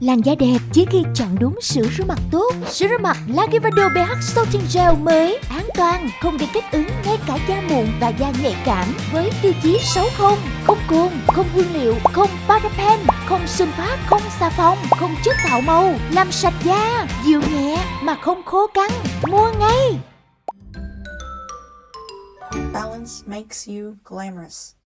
Làn da đẹp chỉ khi chọn đúng sữa rửa mặt tốt. Sữa rửa mặt Lagivado BH Sulting Gel mới an toàn, không gây kích ứng ngay cả da mụn và da nhạy cảm với tiêu chí 60, không cồn, không hương liệu, không paraben, không sunfat, không xà phòng, không chất tạo màu, làm sạch da, dịu nhẹ mà không khô căng. Mua ngay! Balance makes you glamorous.